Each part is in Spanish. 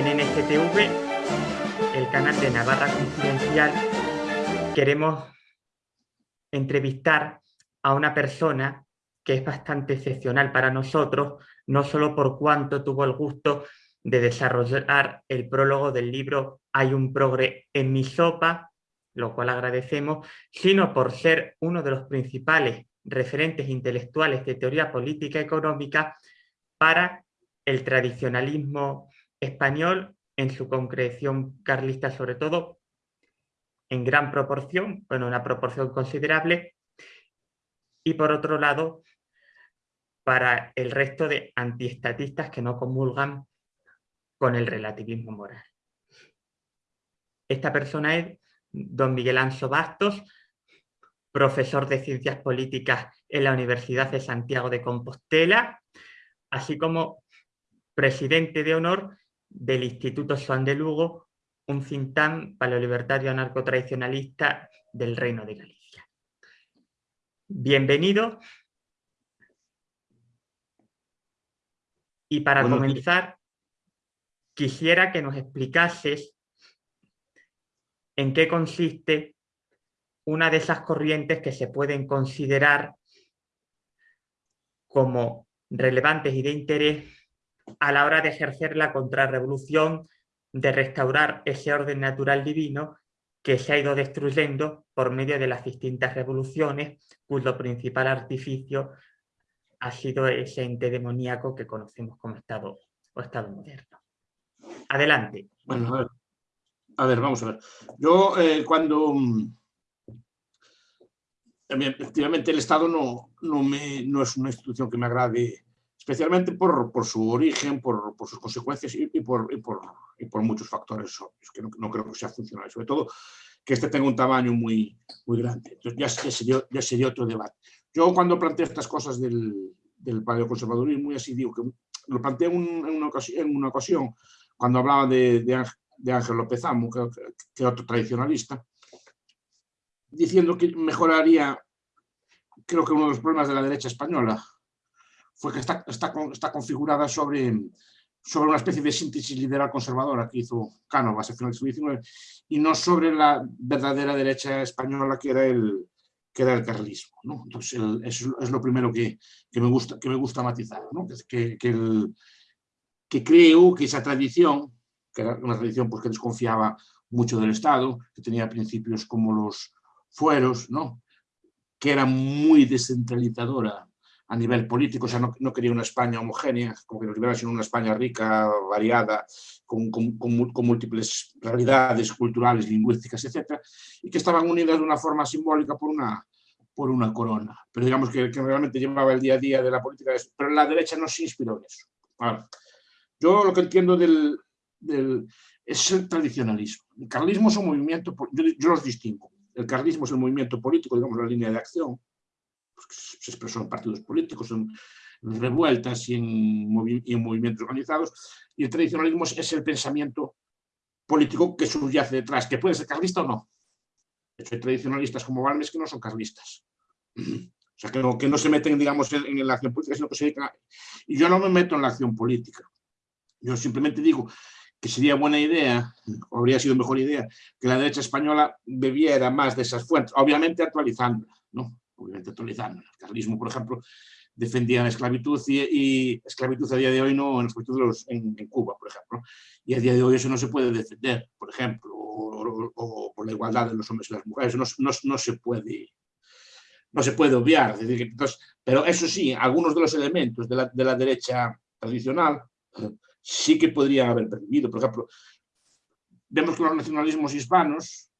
En NSTV, el canal de Navarra Confidencial, queremos entrevistar a una persona que es bastante excepcional para nosotros, no solo por cuanto tuvo el gusto de desarrollar el prólogo del libro Hay un progre en mi sopa, lo cual agradecemos, sino por ser uno de los principales referentes intelectuales de teoría política económica para el tradicionalismo español en su concreción carlista sobre todo, en gran proporción, bueno, una proporción considerable, y por otro lado, para el resto de antiestatistas que no comulgan con el relativismo moral. Esta persona es don Miguel Anso Bastos, profesor de Ciencias Políticas en la Universidad de Santiago de Compostela, así como presidente de honor del Instituto Juan de Lugo, un cintán paleolibertario anarcotradicionalista del Reino de Galicia. Bienvenido. Y para comenzar, quisiera que nos explicases en qué consiste una de esas corrientes que se pueden considerar como relevantes y de interés a la hora de ejercer la contrarrevolución, de restaurar ese orden natural divino que se ha ido destruyendo por medio de las distintas revoluciones, cuyo principal artificio ha sido ese ente demoníaco que conocemos como Estado o Estado moderno. Adelante. Bueno, a ver, vamos a ver. Yo eh, cuando... Mm, efectivamente el Estado no, no, me, no es una institución que me agrade especialmente por, por su origen, por, por, sus consecuencias y, y, por, y, por, muchos factores obvios, que no, no, creo que sea funcional, sobre todo que este tenga un tamaño muy, muy grande. Entonces ya, ya, sería, ya sería otro debate. Yo cuando planteo estas cosas del, del paleoconservadurismo, y así digo que lo planteé en, una, ocasión, en una ocasión cuando hablaba de, de, de Ángel López Amo, que, que otro tradicionalista, diciendo que mejoraría, creo que uno de los problemas de la derecha española, fue que está, está, está configurada sobre, sobre una especie de síntesis liberal conservadora que hizo Cánovas a finales del siglo XIX y no sobre la verdadera derecha española que era el, que era el carlismo. ¿no? Entonces, el, eso es lo primero que, que, me, gusta, que me gusta matizar, ¿no? que, que, el, que creo que esa tradición, que era una tradición pues, que desconfiaba mucho del Estado, que tenía principios como los fueros, ¿no? que era muy descentralizadora a nivel político, o sea, no, no, quería una España homogénea, como que nos liberara, sino una España rica, variada, con, con, múltiples realidades culturales, lingüísticas, etc. Y que estaban unidas de una forma simbólica por una, por una corona. Pero digamos que, que realmente llevaba el día a día de la política. Pero la derecha no se inspiró en eso. Yo lo que entiendo del, del, es el tradicionalismo. El carlismo es un movimiento, yo, yo los distingo. El carlismo es el movimiento político, digamos, la línea de acción, se expresó en partidos políticos, en revueltas y en, movimientos organizados, y el tradicionalismo es el pensamiento político que subyace detrás, que puede ser carlista o no. De hecho, hay tradicionalistas como Balmes que no son carlistas. O sea, que no, que no se meten, digamos, en, en, la acción política, sino que se dedican a... Y yo no me meto en la acción política. Yo simplemente digo que sería buena idea, o habría sido mejor idea, que la derecha española bebiera más de esas fuentes, obviamente actualizándola, ¿no? Obviamente actualizando. El carlismo, por ejemplo, defendía la esclavitud y, y, esclavitud a día de hoy no en, los, en, en, Cuba, por ejemplo. Y a día de hoy eso no se puede defender, por ejemplo, o, o, o la igualdad de los hombres y las mujeres, no, no, no se puede no se puede obviar. Es decir, entonces, pero eso sí, algunos de los elementos de la, de la derecha tradicional sí que podrían haber perdido. Por ejemplo, vemos que los nacionalismos hispanos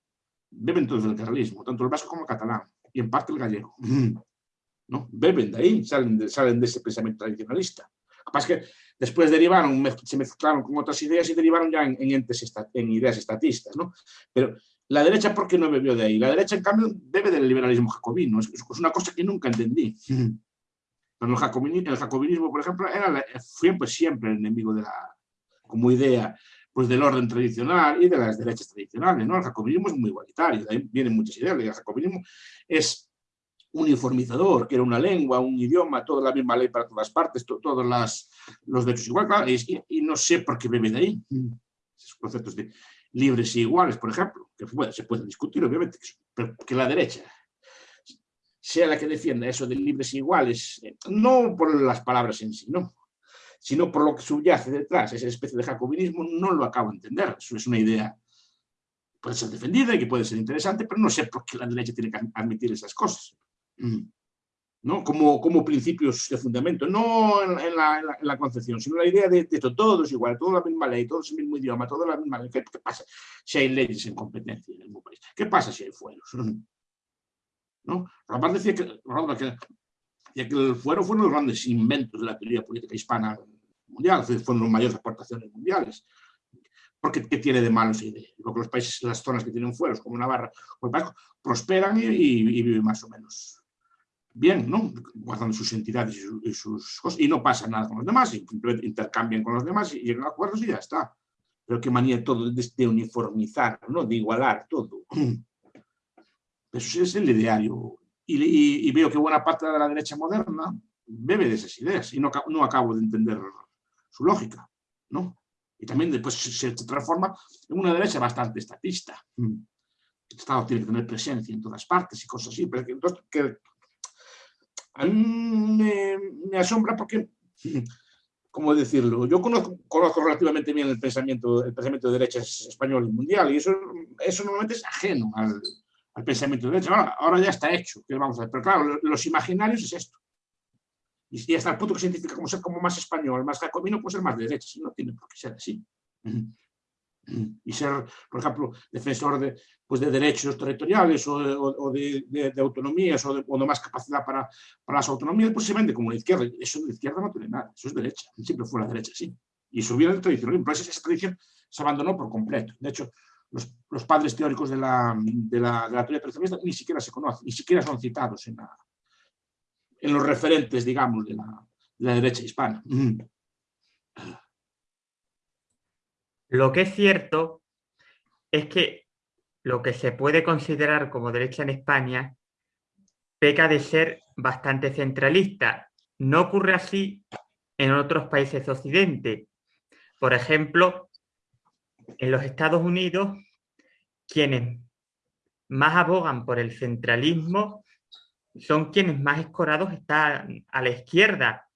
beben todos del carlismo, tanto el vasco como el catalán y en parte el gallego. ¿no? Beben de ahí, salen de, salen de ese pensamiento tradicionalista. Lo que pasa que después derivaron, se mezclaron con otras ideas y derivaron ya en, en, entes en ideas estatistas. ¿no? Pero la derecha, ¿por qué no bebió de ahí? La derecha, en cambio, bebe del liberalismo jacobino. Es, es una cosa que nunca entendí. Pero el jacobinismo, el jacobinismo por ejemplo, era la, fue pues, siempre el enemigo de la, como idea pues del orden tradicional y de las derechas tradicionales. ¿no? El jacobinismo es muy igualitario, de ahí vienen muchas ideas. El jacobinismo es uniformizador, que era una lengua, un idioma, toda la misma ley para todas partes, to, todos las, los derechos igual, claro, y, no sé por qué bebe de ahí. esos conceptos de libres y iguales, por ejemplo, que se puede discutir, obviamente, pero que la derecha sea la que defienda eso de libres y iguales, eh, no por las palabras en sí, no, sino por lo que subyace detrás, esa especie de jacobinismo, no lo acabo de entender. Eso es una idea puede ser defendida y que puede ser interesante, pero no sé por qué la derecha tiene que admitir esas cosas. Mm. ¿no? Como, como principios de fundamento, no en, la, concepción, sino la idea de, de todos igual, toda la misma ley, todos el mismo idioma, toda la misma ley. ¿Qué, pasa si hay leyes en competencia en el mismo país? ¿Qué pasa si hay fueros? ¿No? Aparte decía que, que, que el fuero fue uno de los grandes inventos de la teoría política hispana mundial, fueron las mayores aportaciones mundiales. Porque ¿qué tiene de malo esa idea? Porque los países, las zonas que tienen fueros, como Navarra o el País, prosperan y, y viven más o menos bien, ¿no? guardando sus entidades y, sus cosas, y no pasa nada con los demás, simplemente intercambian con los demás y llegan a acuerdos y ya está. Pero qué manía todo de, uniformizar, ¿no? de igualar todo. Eso es el ideario. Y, veo que buena parte de la derecha moderna bebe de esas ideas y no, no acabo de entender su lógica. ¿no? Y también después se, transforma en una derecha bastante estatista. El Estado tiene que tener presencia en todas partes y cosas así, pero que, entonces, que a mí me, asombra porque, ¿cómo decirlo? Yo conozco, conozco, relativamente bien el pensamiento, el pensamiento de derecha español y mundial y eso, eso normalmente es ajeno al, al pensamiento de derecha. Ahora, ya está hecho, ¿qué vamos a ver? Pero claro, los imaginarios es esto. Y, hasta el punto que se identifica como ser como más español, más jacobino, puede ser más de derecha, no tiene por qué ser así y ser, por ejemplo, defensor de, pues de derechos territoriales o de, de, autonomías o, de, más capacidad para, para, las autonomías, pues se vende como la izquierda. Eso de izquierda no tiene nada, eso es derecha, siempre fue la derecha, sí. Y eso viene de tradición, pero esa, tradición se abandonó por completo. De hecho, los, padres teóricos de la, de la, de la teoría tradicionalista ni siquiera se conocen, ni siquiera son citados en, en los referentes, digamos, de la, la derecha hispana. Lo que es cierto es que lo que se puede considerar como derecha en España peca de ser bastante centralista. No ocurre así en otros países de Occidente. Por ejemplo, en los Estados Unidos, quienes más abogan por el centralismo son quienes más escorados están a la izquierda,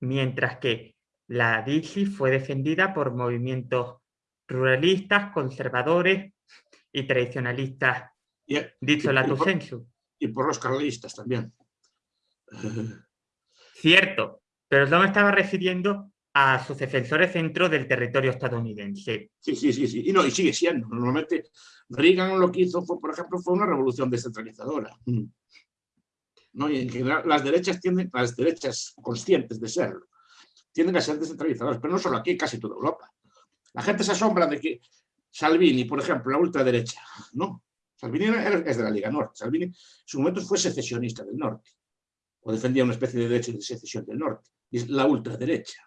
mientras que la DC fue defendida por movimientos ruralistas, conservadores y tradicionalistas, dicho la tu sensu. Y por los carlistas también. Cierto, pero no me estaba refiriendo a sus defensores dentro del territorio estadounidense. Sí, sí, sí, sí. Y, no, y sigue siendo. Normalmente Reagan lo que hizo, fue, por ejemplo, fue una revolución descentralizadora. ¿No? Y en general las derechas tienden, las derechas conscientes de serlo, tienden a ser descentralizadoras, pero no solo aquí, casi toda Europa. La gente se asombra de que Salvini, por ejemplo, la ultraderecha, ¿no? Salvini es de la Liga Norte. Salvini en su momento fue secesionista del norte, o defendía una especie de derecho de secesión del norte. Y es la ultraderecha.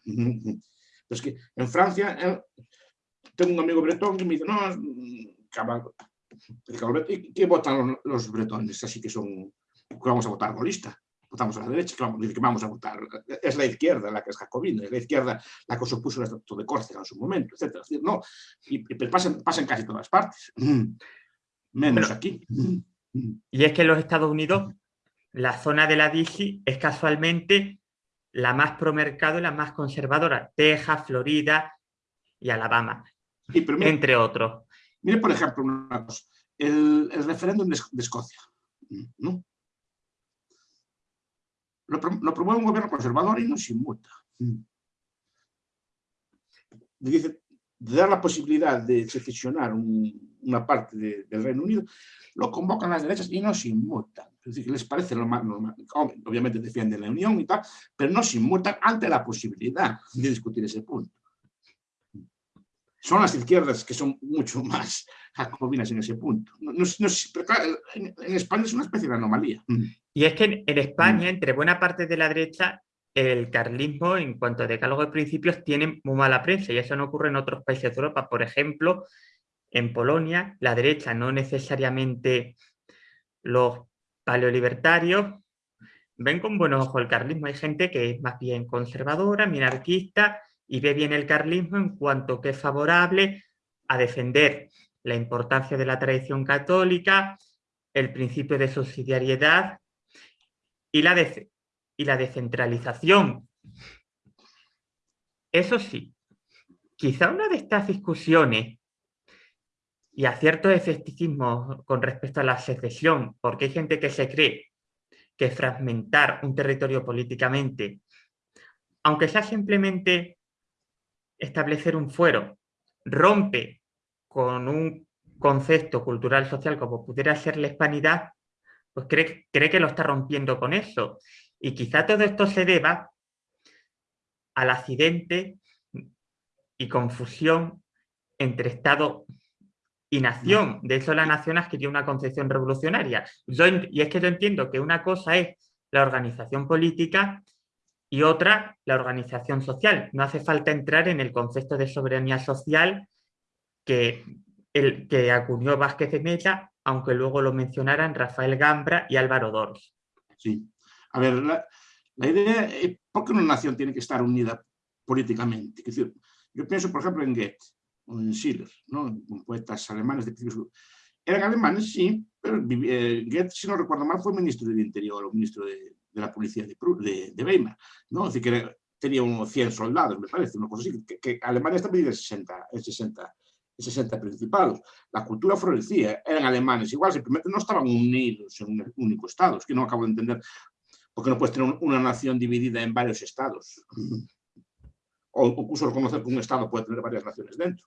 Es que en Francia, tengo un amigo bretón que me dice, no, ¿y qué votan los bretones? Así que son, vamos a votar golista votamos a la derecha, que vamos, a votar. Es la izquierda la que es jacobina, es la izquierda la que supuso el Estatuto de Córcega en su momento, etc. no, y, pasa, en casi todas partes, menos aquí. Y es que en los Estados Unidos la zona de la DC es casualmente la más promercado y la más conservadora. Texas, Florida y Alabama, entre otros. Mire, por ejemplo, el, el referéndum de, de Escocia. ¿no? lo, promueve un gobierno conservador y no se inmuta. Dice, de dar la posibilidad de secesionar una parte del Reino Unido, lo convocan las derechas y no se inmutan. Es decir, les parece lo más normal. Obviamente defienden la unión y tal, pero no se inmutan ante la posibilidad de discutir ese punto. Son las izquierdas que son mucho más jacobinas en ese punto. en, España es una especie de anomalía. Y es que en, España, entre buena parte de la derecha, el carlismo, en cuanto a decálogo de principios, tiene muy mala prensa y eso no ocurre en otros países de Europa. Por ejemplo, en Polonia, la derecha, no necesariamente los paleolibertarios, ven con buenos ojos el carlismo. Hay gente que es más bien conservadora, minarquista y ve bien el carlismo en cuanto que es favorable a defender la importancia de la tradición católica, el principio de subsidiariedad y la, y la descentralización. Eso sí, quizá una de estas discusiones y a cierto escepticismo con respecto a la secesión, porque hay gente que se cree que fragmentar un territorio políticamente, aunque sea simplemente establecer un fuero, rompe con un concepto cultural social como pudiera ser la hispanidad, pues cree, cree que lo está rompiendo con eso. Y quizá todo esto se deba al accidente y confusión entre Estado y nación. De hecho, la nación adquirió una concepción revolucionaria. y es que yo entiendo que una cosa es la organización política y otra la organización social. No hace falta entrar en el concepto de soberanía social que, el, que acuñó Vázquez de Mella, aunque luego lo mencionaran Rafael Gambra y Álvaro Dors. Sí. A ver, la, idea es por qué una nación tiene que estar unida políticamente. Es decir, yo pienso, por ejemplo, en Goethe en Schiller, ¿no? poetas alemanes de Eran alemanes, sí, pero eh, Goethe, si no recuerdo mal, fue ministro del Interior o ministro de, la policía de, de, Weimar, ¿no? Es decir, que tenía unos 100 soldados, me parece, una cosa así, que, Alemania está medida en 60, en 60, 60 principados. La cultura florecía, eran alemanes, igual, simplemente no estaban unidos en un único estado, es que no acabo de entender por qué no puedes tener una nación dividida en varios estados. O incluso reconocer que un estado puede tener varias naciones dentro.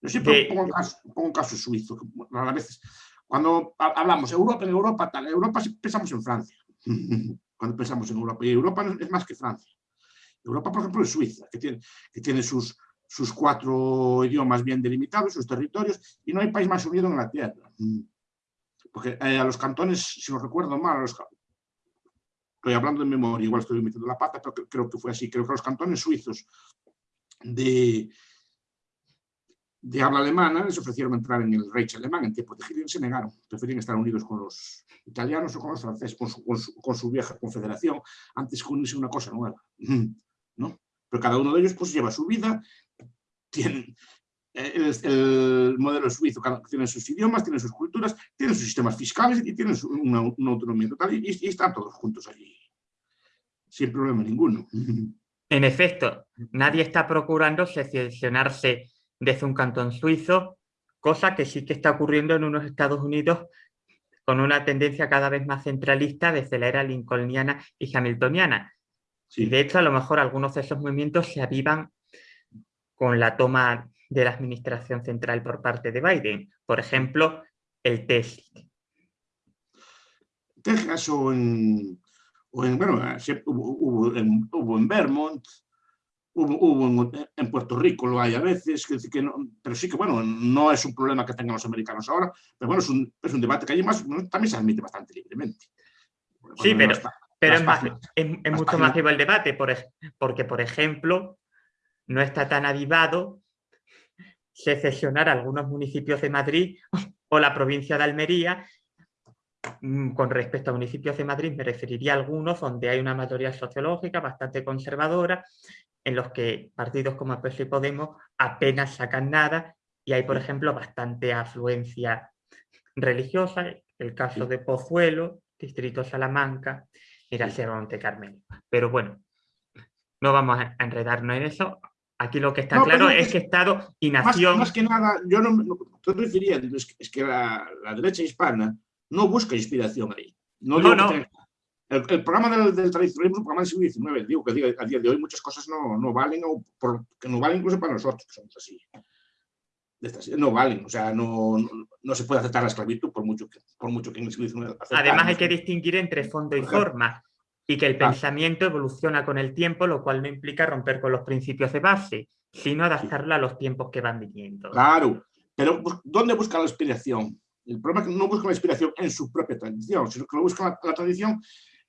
Yo siempre pongo, un caso, pongo caso suizo, a veces. Cuando hablamos Europa, en Europa, tal, Europa pensamos en Francia. Cuando pensamos en Europa. Y Europa es más que Francia. Europa, por ejemplo, es Suiza, que tiene, que tiene sus, sus cuatro idiomas bien delimitados, sus territorios, y no hay país más unido en la Tierra. Porque eh, a los cantones, si no recuerdo mal, estoy hablando de memoria, igual estoy metiendo la pata, pero creo que fue así. Creo que los cantones suizos de, de habla alemana les ofrecieron entrar en el Reich alemán en tiempos de Hitler se negaron, preferían estar unidos con los italianos o con los franceses, con su, vieja confederación, antes que unirse una cosa nueva. ¿no? Pero cada uno de ellos pues lleva su vida, tienen el, modelo suizo tiene sus idiomas, tiene sus culturas, tiene sus sistemas fiscales y tiene una, autonomía total y, y, están todos juntos allí, sin problema ninguno. En efecto, nadie está procurando secesionarse desde un cantón suizo, cosa que sí que está ocurriendo en unos Estados Unidos con una tendencia cada vez más centralista desde la era lincolniana y hamiltoniana. Y de hecho, a lo mejor algunos de esos movimientos se avivan con la toma de la administración central por parte de Biden. Por ejemplo, el Texas. Texas o en, bueno, hubo, hubo en Vermont, Hubo, en, Puerto Rico, lo hay a veces, que, que no, pero sí que, bueno, no es un problema que tengan los americanos ahora, pero bueno, es un, es un debate que hay más, también se admite bastante libremente. sí, pero, pero es, más, es, mucho más vivo el debate, por, porque, por ejemplo, no está tan avivado secesionar algunos municipios de Madrid o la provincia de Almería mm, con respecto a municipios de Madrid me referiría a algunos donde hay una mayoría sociológica bastante conservadora en los que partidos como el y Podemos apenas sacan nada y hay, por ejemplo, bastante afluencia religiosa, el caso de Pozuelo, Distrito Salamanca y la Sierra Monte Carmelo. Pero bueno, no vamos a enredarnos en eso. Aquí lo que está claro es que Estado y nación... Más, que nada, yo no me estoy refiriendo, es que, la, derecha hispana no busca inspiración ahí. No, no, el, programa del, tradicionalismo es un programa del siglo XIX. Digo que a día de hoy muchas cosas no, no valen, o que no valen incluso para nosotros, que somos así. No valen, o sea, no, no, se puede aceptar la esclavitud por mucho que, por mucho que en el siglo XIX Además hay que distinguir entre fondo y forma y que el pensamiento evoluciona con el tiempo, lo cual no implica romper con los principios de base, sino adaptarlo a los tiempos que van viniendo. Claro, pero ¿dónde busca la inspiración? El problema es que no busca la inspiración en su propia tradición, sino que lo busca la tradición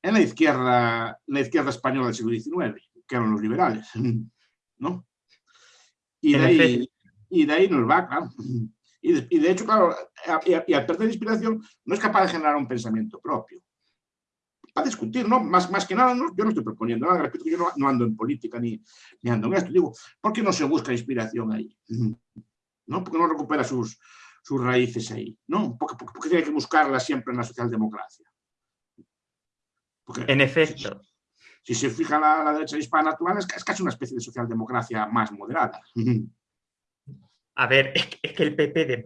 en la izquierda, la izquierda española del siglo XIX, que eran los liberales, ¿no? Y de, ahí, y de ahí nos va, claro. Y de, hecho, claro, y, al perder inspiración, no es capaz de generar un pensamiento propio. Para discutir, ¿no? Más, más que nada, yo no estoy proponiendo nada, repito, yo no, ando en política ni, ni ando en esto, digo, ¿por qué no se busca inspiración ahí? ¿no? Porque no recupera sus, sus raíces ahí, ¿no? Porque, porque, tiene que buscarlas siempre en la socialdemocracia. en efecto. Si, se fija la, la derecha hispana actual, es, es, casi una especie de socialdemocracia más moderada. A ver, es que el PP de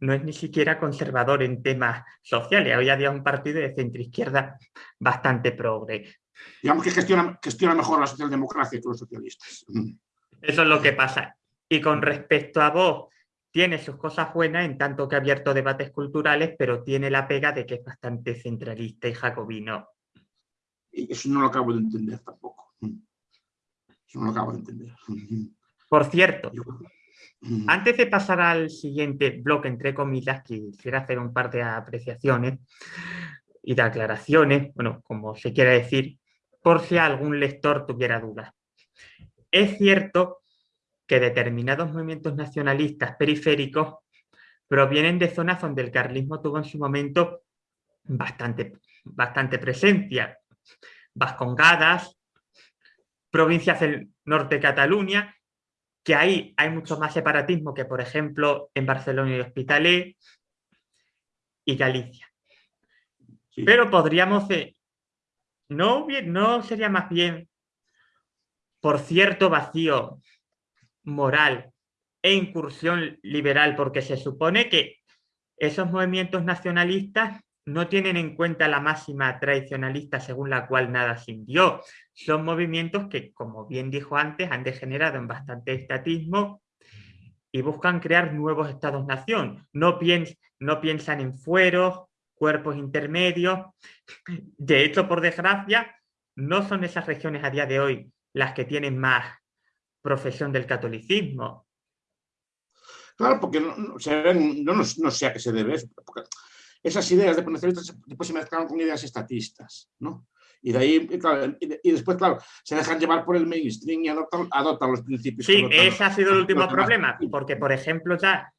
no es ni siquiera conservador en temas sociales. Hoy había un partido de centro-izquierda bastante progre. Digamos que gestiona, gestiona mejor la socialdemocracia que los socialistas. Eso es lo que pasa. Y con respecto a vos, tiene sus cosas buenas en tanto que ha abierto debates culturales, pero tiene la pega de que es bastante centralista y jacobino. Y eso no lo acabo de entender tampoco. Eso no lo acabo de entender. Por cierto, antes de pasar al siguiente bloque, entre comillas, quisiera hacer un par de apreciaciones y de aclaraciones, bueno, como se quiere decir, por si algún lector tuviera dudas. Es cierto que determinados movimientos nacionalistas periféricos provienen de zonas donde el carlismo tuvo en su momento bastante, bastante presencia. Vascongadas, provincias del norte de Cataluña, que ahí hay mucho más separatismo que, por ejemplo, en Barcelona y Hospitalet y Galicia. Pero podríamos... no, ¿No sería más bien por cierto vacío moral e incursión liberal? Porque se supone que esos movimientos nacionalistas no tienen en cuenta la máxima tradicionalista según la cual nada se indio. Son movimientos que, como bien dijo antes, han degenerado en bastante estatismo y buscan crear nuevos estados-nación. No, no piensan en fueros, cuerpos intermedios. De hecho, por desgracia, no son esas regiones a día de hoy las que tienen más profesión del catolicismo. Claro, porque no, no, sé a qué se debe porque esas ideas de nacionalistas después se mezclan con ideas estatistas, ¿no? Y de ahí, y, después, claro, se dejan llevar por el mainstream y adoptan, los principios. Sí, ese ha sido el último problema, porque, por ejemplo, ya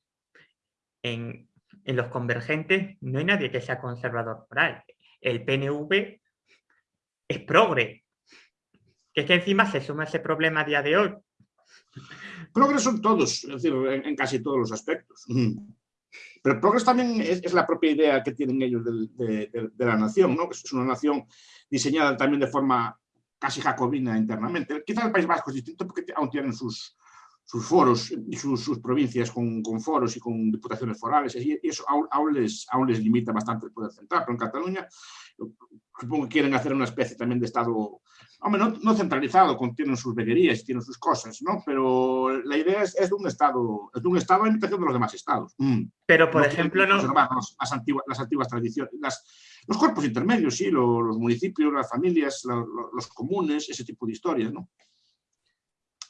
en, en los convergentes no hay nadie que sea conservador moral. El PNV es progre. Que es que encima se suma ese problema a día de hoy. Progre son todos, es decir, en, casi todos los aspectos. Pero progres también es, la propia idea que tienen ellos de, la nación, ¿no? es una nación diseñada también de forma casi jacobina internamente. Quizás el País Vasco es distinto porque aún tienen sus, sus foros y sus, provincias con, foros y con diputaciones forales, y eso aún, les, aún les limita bastante el poder central, pero en Cataluña supongo que quieren hacer una especie también de Estado, hombre, no, centralizado, tienen sus veguerías tienen sus cosas, ¿no? Pero la idea es, de un Estado, es de un Estado a imitación de los demás Estados. Mm. Pero, por ejemplo, no... Las antiguas, las antiguas tradiciones, los cuerpos intermedios, sí, los, municipios, las familias, los, los comunes, ese tipo de historias, ¿no?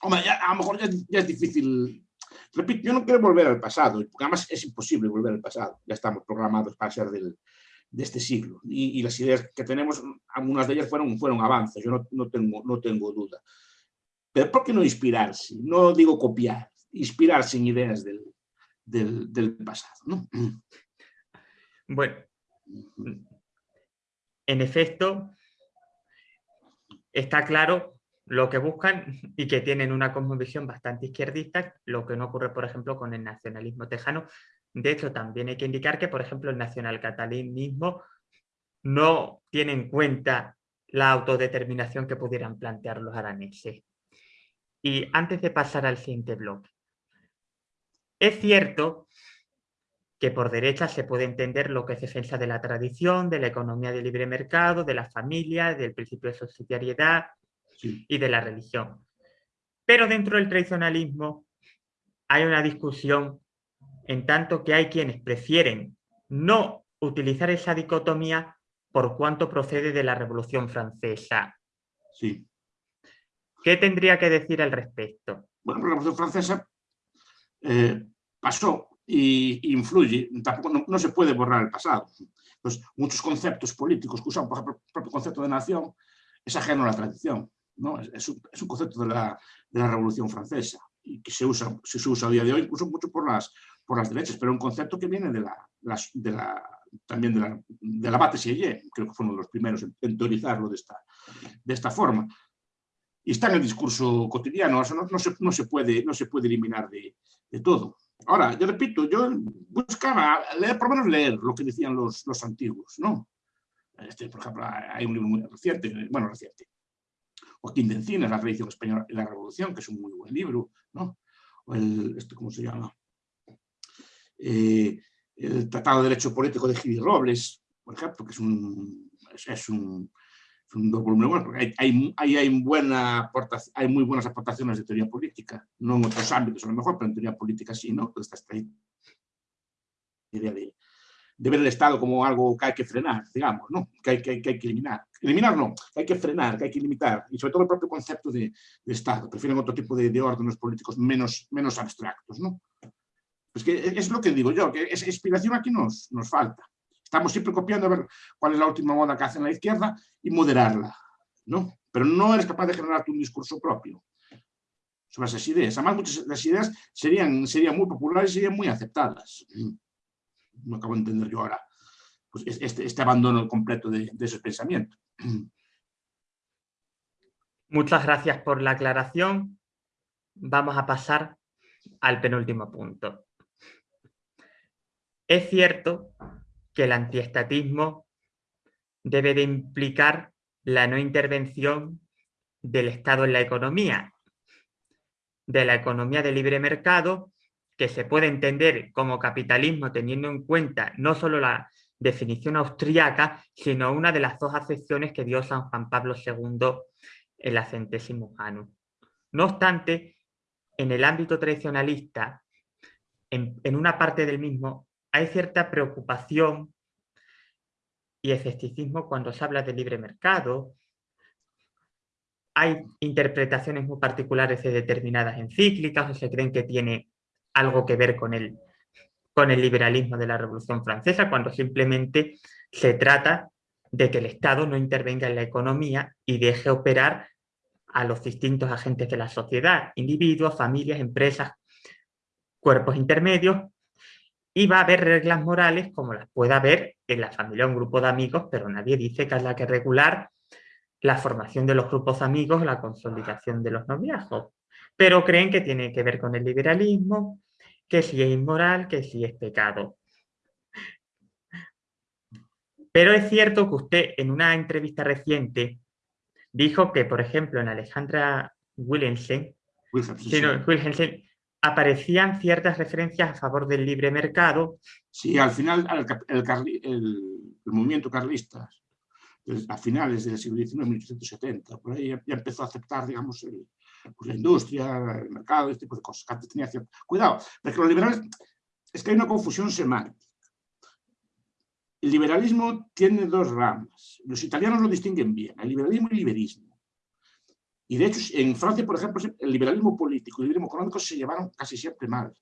Hombre, a lo mejor ya, es difícil. Repito, yo no quiero volver al pasado, porque además es imposible volver al pasado. Ya estamos programados para ser del, de este siglo. Y, las ideas que tenemos, algunas de ellas fueron, fueron avances, yo no, no, tengo, no tengo duda. Pero ¿por qué no inspirarse? No digo copiar, inspirarse en ideas del, del, del pasado. ¿no? Bueno, en efecto, está claro lo que buscan y que tienen una cosmovisión bastante izquierdista, lo que no ocurre, por ejemplo, con el nacionalismo tejano. De hecho, también hay que indicar que, por ejemplo, el nacionalcatalanismo no tiene en cuenta la autodeterminación que pudieran plantear los araneses. Y antes de pasar al siguiente bloque, es cierto que por derecha se puede entender lo que es defensa de la tradición, de la economía de libre mercado, de la familia, del principio de subsidiariedad, y de la religión. Pero dentro del tradicionalismo hay una discusión en tanto que hay quienes prefieren no utilizar esa dicotomía por cuanto procede de la Revolución Francesa. Sí. ¿Qué tendría que decir al respecto? Bueno, la Revolución Francesa eh, pasó y influye, tampoco no, se puede borrar el pasado. Pues muchos conceptos políticos que usan, por ejemplo, el propio concepto de nación, es ajeno a la tradición. Es, un, concepto de la, Revolución Francesa y que se usa, se usa a día de hoy incluso mucho por las, por las derechas, pero un concepto que viene de la, de la también de la, de la Bate creo que fueron los primeros en, teorizarlo de esta, de esta forma. Y está en el discurso cotidiano, no, no, se, no, se, puede, no se puede eliminar de, de todo. Ahora, yo repito, yo buscaba leer, por lo menos leer lo que decían los, los antiguos, ¿no? Este, por ejemplo, hay un libro muy reciente, bueno, reciente, Joaquín de Encinas, La tradición española y la revolución, que es un muy buen libro, ¿no? O el, este, ¿cómo se llama? Eh, el Tratado de Derecho Político de Gil Robles, por ejemplo, que es un, es, un, es un documento bueno, porque hay, hay, hay, muy buenas aportaciones de teoría política, no en otros ámbitos a lo mejor, pero en teoría política sí, ¿no? Esta idea de, de ver el Estado como algo que hay que frenar, digamos, ¿no? que, hay, que, hay, que, eliminar. Eliminar no, que hay que frenar, que hay que limitar, y sobre todo el propio concepto de, Estado. Prefieren otro tipo de, de, órdenes políticos menos, menos abstractos. ¿no? Pues que es lo que digo yo, que esa inspiración aquí nos, nos falta. Estamos siempre copiando a ver cuál es la última moda que hacen la izquierda y moderarla, ¿no? Pero no eres capaz de generarte un discurso propio sobre esas ideas. Además, muchas de las ideas serían, serían muy populares y serían muy aceptadas no acabo de entender yo ahora, pues este, este abandono completo de, de esos pensamientos. Muchas gracias por la aclaración. Vamos a pasar al penúltimo punto. Es cierto que el antiestatismo debe de implicar la no intervención del Estado en la economía, de la economía de libre mercado que se puede entender como capitalismo teniendo en cuenta no solo la definición austríaca, sino una de las dos acepciones que dio San Juan Pablo II en la centésimo. No obstante, en el ámbito tradicionalista, en, en una parte del mismo, hay cierta preocupación y escepticismo cuando se habla de libre mercado, hay interpretaciones muy particulares de determinadas encíclicas o se creen que tiene algo que ver con el, con el liberalismo de la Revolución Francesa, cuando simplemente se trata de que el Estado no intervenga en la economía y deje operar a los distintos agentes de la sociedad, individuos, familias, empresas, cuerpos intermedios, y va a haber reglas morales como las pueda haber en la familia o un grupo de amigos, pero nadie dice que haya que regular la formación de los grupos amigos, la consolidación de los noviazgos pero creen que tiene que ver con el liberalismo, que si es inmoral, que si es pecado. Pero es cierto que usted en una entrevista reciente dijo que, por ejemplo, en Alejandra Wilhelmsen, aparecían ciertas referencias a favor del libre mercado. Sí, al final el, movimiento carlista, a finales del siglo XIX, 1870, por ahí ya empezó a aceptar, digamos, el, pues la industria, el mercado, este tipo de cosas. Antes tenía cierto... Cuidado, porque los liberales, es que hay una confusión semántica. El liberalismo tiene dos ramas. Los italianos lo distinguen bien, el liberalismo y el liberismo. Y de hecho, en Francia, por ejemplo, el liberalismo político y el liberalismo económico se llevaron casi siempre mal.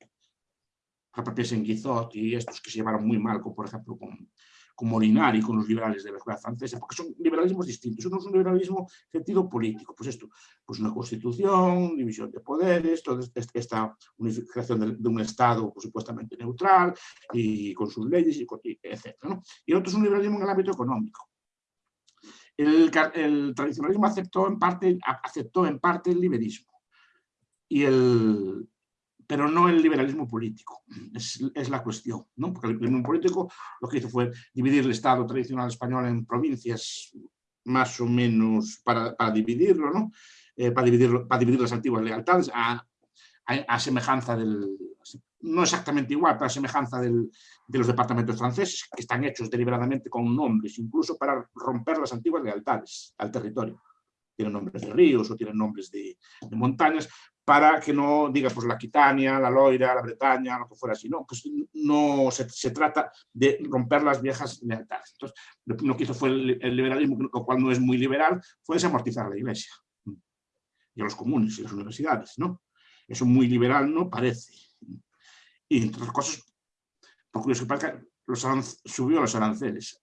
Por ejemplo, en Guizot y estos que se llevaron muy mal, como por ejemplo con, con Molinari, con los liberales de la escuela francesa, porque son liberalismos distintos. Uno es un liberalismo sentido político, pues esto, pues una constitución, división de poderes, toda esta unificación de, un Estado pues, supuestamente neutral y con sus leyes, y, etc. Y el otro es un liberalismo en el ámbito económico. El, el tradicionalismo aceptó en, parte, aceptó en parte el liberismo. Y el, pero no el liberalismo político, es, la cuestión, ¿no? porque el liberalismo político lo que hizo fue dividir el Estado tradicional español en provincias más o menos para, dividirlo, ¿no? Eh, para, dividirlo, para dividir las antiguas lealtades a, semejanza del, no exactamente igual, pero a semejanza del, de los departamentos franceses, que están hechos deliberadamente con nombres, incluso para romper las antiguas lealtades al territorio tienen nombres de ríos o tienen nombres de, montañas, para que no diga pues la Quitania, la Loira, la Bretaña, lo que fuera así, no, pues no se, trata de romper las viejas lealtades. Entonces, lo que hizo fue el, liberalismo, lo cual no es muy liberal, fue desamortizar la Iglesia y a los comunes y las universidades, ¿no? Eso muy liberal no parece. Y entre otras cosas, por curioso que los subió los aranceles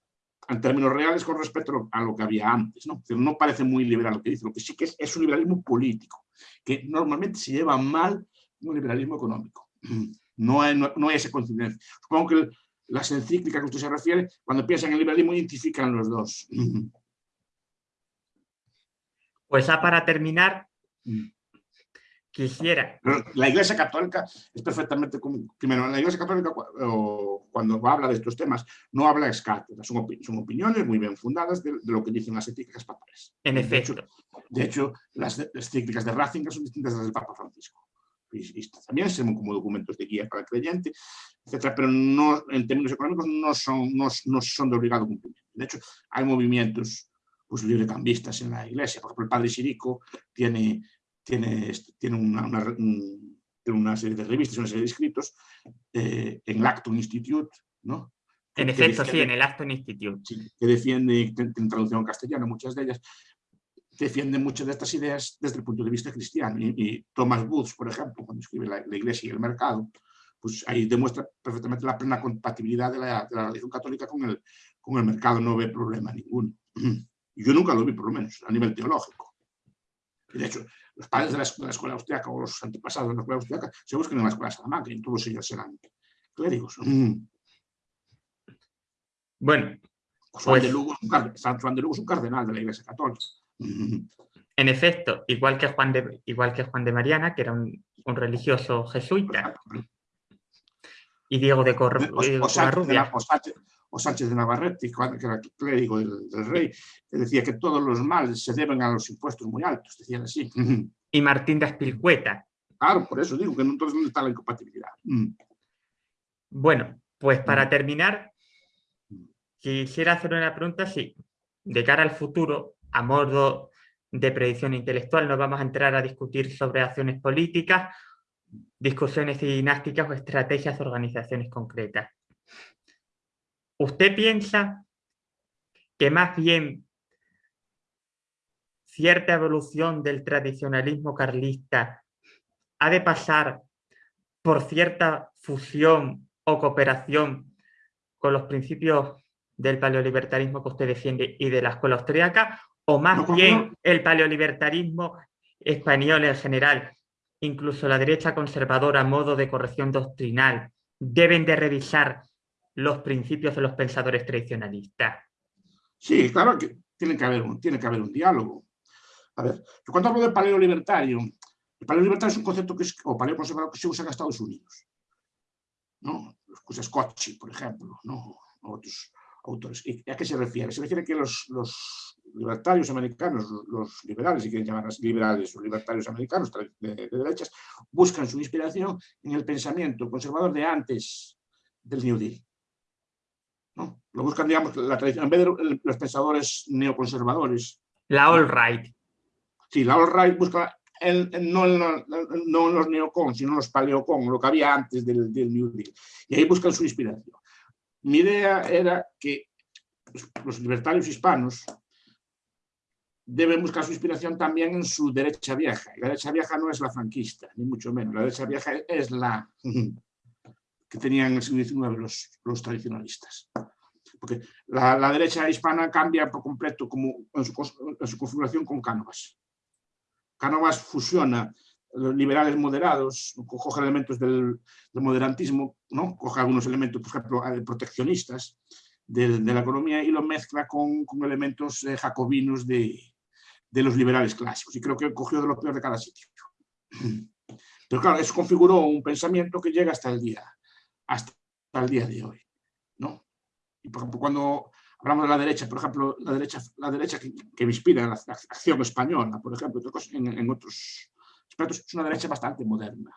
en términos reales con respecto a lo que había antes. ¿no? no parece muy liberal lo que dice, lo que sí que es, es un liberalismo político, que normalmente se lleva mal un liberalismo económico. No hay, no, no hay esa coincidencia. Supongo que las encíclicas que usted se refiere, cuando piensan en el liberalismo, identifican los dos. Pues ya para terminar, mm. Quisiera. la Iglesia Católica es perfectamente, primero, la Iglesia Católica cuando habla de estos temas no habla escáteras, son, son opiniones muy bien fundadas de, lo que dicen las encíclicas papales. En efecto. De hecho, las, encíclicas de Ratzinger son distintas de las del Papa Francisco. Y, también son como documentos de guía para el creyente, etcétera, pero no, en términos económicos no son, no, no son de obligado cumplimiento. De hecho, hay movimientos pues, librecambistas en la iglesia. Por ejemplo, el padre Sirico tiene, tiene, tiene una, una, serie de revistas, una serie de escritos eh, en el Acton Institute, ¿no? En efecto, sí, en el Acton Institute. que defiende, en traducción castellana, muchas de ellas, defienden muchas de estas ideas desde el punto de vista cristiano. Y, Thomas Woods, por ejemplo, cuando escribe la, Iglesia y el mercado, pues ahí demuestra perfectamente la plena compatibilidad de la, de la religión católica con el, con el mercado, no ve problema ninguno. Yo nunca lo vi, por lo menos, a nivel teológico. Y de hecho, los padres de la, escuela austriaca o los antepasados de la escuela austriaca se buscan en la escuela de Salamanca y todos ellos serán clérigos. Mm. Bueno. Juan, de pues Lugo, San Juan de Lugo es un cardenal de la Iglesia Católica. Mm. En efecto, igual que Juan de, igual que Juan de Mariana, que era un, religioso jesuita. Y Diego de Corrubia o Sánchez de Navarrete, que era clérigo del, del, rey, que decía que todos los males se deben a los impuestos muy altos, decían así. Y Martín de Aspilcueta. Claro, por eso digo que entonces dónde está la incompatibilidad. Mm. Bueno, pues para mm. terminar, quisiera hacer una pregunta, sí, de cara al futuro, a modo de predicción intelectual, no vamos a entrar a discutir sobre acciones políticas, discusiones dinásticas o estrategias de organizaciones concretas. ¿Usted piensa que más bien cierta evolución del tradicionalismo carlista ha de pasar por cierta fusión o cooperación con los principios del paleolibertarismo que usted defiende y de la escuela austríaca, o más bien el paleolibertarismo español en general, incluso la derecha conservadora a modo de corrección doctrinal, deben de revisar los principios de los pensadores tradicionalistas. Sí, claro que tiene que haber un, tiene que haber un diálogo. A ver, cuando hablo de paleo libertario, el paleo libertario es un concepto que es, o paleo conservador que se usa en Estados Unidos. ¿no? Los Scotchy, por ejemplo, ¿no? otros autores. ¿Y ¿A qué se refiere? Se refiere que los, los libertarios americanos, los liberales, si quieren llamar liberales o libertarios americanos de, de, derechas, buscan su inspiración en el pensamiento conservador de antes del New Deal. ¿No? Lo buscan, digamos, la tradición, en vez de los pensadores neoconservadores. La all right. Sí, la all right busca el, no, no, los neocon, sino los paleocon, lo que había antes del, del, New Deal. Y ahí buscan su inspiración. Mi idea era que los libertarios hispanos deben buscar su inspiración también en su derecha vieja. La derecha vieja no es la franquista, ni mucho menos. La derecha vieja es la que tenían en el siglo XIX los, los tradicionalistas. Porque la, la, derecha hispana cambia por completo como en, su, en su configuración con Cánovas. Cánovas fusiona liberales moderados, coge elementos del, del, moderantismo, ¿no? coge algunos elementos, por ejemplo, eh, proteccionistas de, de la economía y lo mezcla con, con elementos eh, jacobinos de, de, los liberales clásicos. Y creo que cogió de lo peor de cada sitio. Pero claro, eso configuró un pensamiento que llega hasta el día, hasta el día de hoy. ¿no? Y por ejemplo, cuando hablamos de la derecha, por ejemplo, la derecha, la derecha que, que inspira la, la, acción española, por ejemplo, en, en otros aspectos, es una derecha bastante moderna.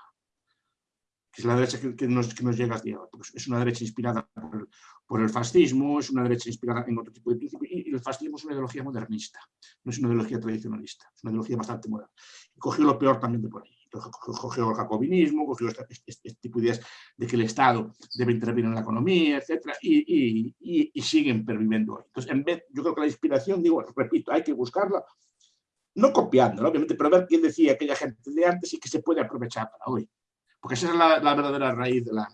Que es la derecha que, que, nos, que nos, llega hasta día porque es una derecha inspirada por el, por el, fascismo, es una derecha inspirada en otro tipo de principios, y, y el fascismo es una ideología modernista, no es una ideología tradicionalista, es una ideología bastante moderna. Y cogió lo peor también de por ahí cogió el jacobinismo, cogió este, este, este, tipo de ideas de que el Estado debe intervenir en la economía, etc. Y, y, y, siguen perviviendo hoy. Entonces, en vez, yo creo que la inspiración, digo, repito, hay que buscarla, no copiándola, obviamente, pero ver quién decía aquella gente de antes y que se puede aprovechar para hoy. Porque esa es la, la verdadera raíz de, la,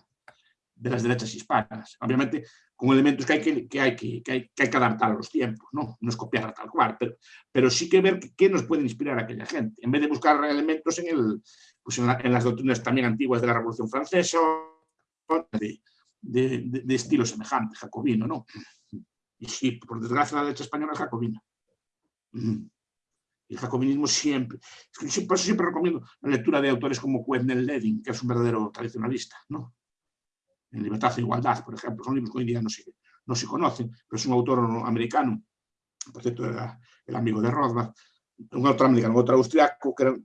de las derechas hispanas. Obviamente, con elementos que hay que, que, hay que, que, hay, hay adaptar a los tiempos, ¿no? No es copiarla tal cual, pero, pero sí que ver qué nos puede inspirar a aquella gente, en vez de buscar elementos en, el, pues en, la, en las doctrinas también antiguas de la Revolución Francesa, de, de, de, de estilo semejante, jacobino, ¿no? Y sí, por desgracia la derecha española es jacobina. El jacobinismo siempre, por eso siempre recomiendo la lectura de autores como Quentin Ledin, que es un verdadero tradicionalista, ¿no? En Libertad e Igualdad, por ejemplo, son libros que hoy día no se, no se conocen, pero es un autor americano, por cierto era el amigo de Rothbard, un autor americano, otro austriaco, que, era,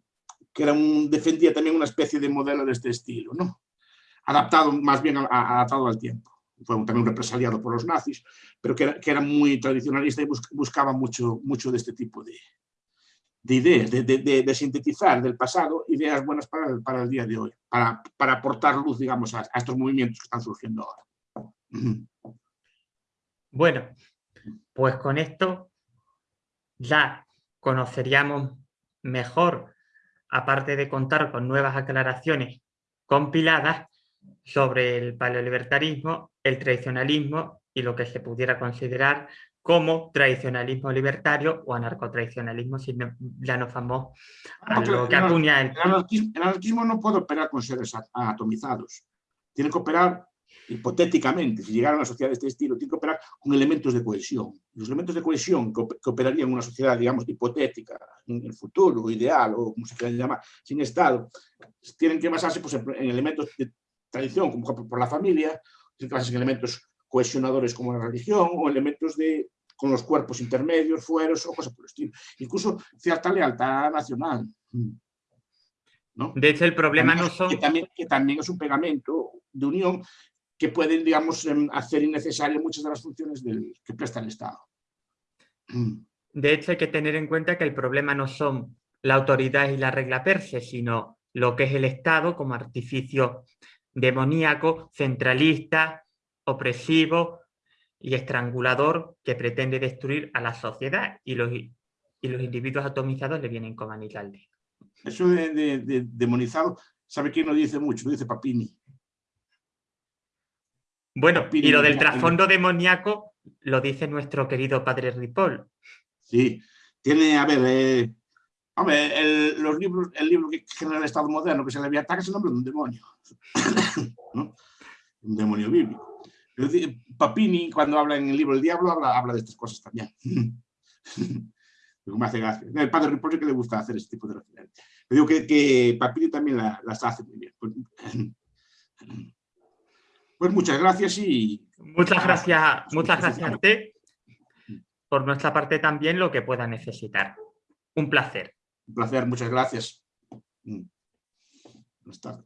que era un, defendía también una especie de modelo de este estilo, ¿no? adaptado más bien adaptado al tiempo. Fue también un represaliado por los nazis, pero que era, que era muy tradicionalista y buscaba mucho, mucho de este tipo de, de ideas, de, sintetizar del pasado ideas buenas para el, para el día de hoy, para, para aportar luz, digamos, a, a, estos movimientos que están surgiendo ahora. Bueno, pues con esto ya conoceríamos mejor, aparte de contar con nuevas aclaraciones compiladas sobre el paleolibertarismo, el tradicionalismo y lo que se pudiera considerar como tradicionalismo libertario o anarcotradicionalismo, si ya nos vamos a No, lo que el, acuña el... el anarquismo, el anarquismo no puede operar con seres atomizados. Tiene que operar hipotéticamente, si llegara a una sociedad de este estilo, tiene que operar con elementos de cohesión. Los elementos de cohesión que, op- que operarían en una sociedad, digamos, hipotética, en el futuro, ideal, o como se quiera llamar, sin Estado, tienen que basarse pues, en en elementos de tradición, como por la familia, tienen que basarse en elementos cohesionadores como la religión, o elementos de con los cuerpos intermedios, fueros, o cosas por el estilo. Incluso cierta lealtad nacional. ¿no? De hecho, el problema no También- son... que, también, que también es un pegamento de unión que pueden, digamos, em, hacer innecesarias muchas de las funciones del, que presta el Estado. De hecho, hay que tener en cuenta que el problema no son la autoridad y la regla perse, sino lo que es el Estado como artificio demoníaco, centralista, opresivo y estrangulador que pretende destruir a la sociedad y los, y los individuos atomizados le vienen como anillo. Eso de, de- de demonizado, ¿sabe quién lo dice mucho? Lo dice Papini. Bueno, y lo del trasfondo demoníaco lo dice nuestro querido padre Ripoll. Sí, tiene, a ver, eh, hombre, el, los libros, el libro que genera el Estado moderno, que se le había ataque, es el nombre de un demonio. ¿no? Un demonio bíblico. Pero, Papini, cuando habla en el libro El Diablo, habla, habla de estas cosas también. Me hace gracia. El padre Ripoll que le gusta hacer este tipo de referencias. Le digo que, que Papini también la- las hace muy bien. Pues, pues muchas gracias y Muchas gracias, muchas gracias a usted. Por nuestra parte también lo que pueda necesitar. Un placer. un placer, muchas gracias. Buenas tardes.